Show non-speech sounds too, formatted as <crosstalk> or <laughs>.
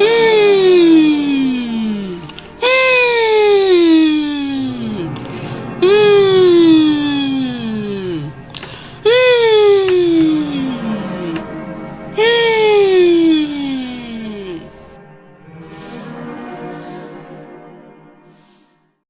Yeah. <laughs>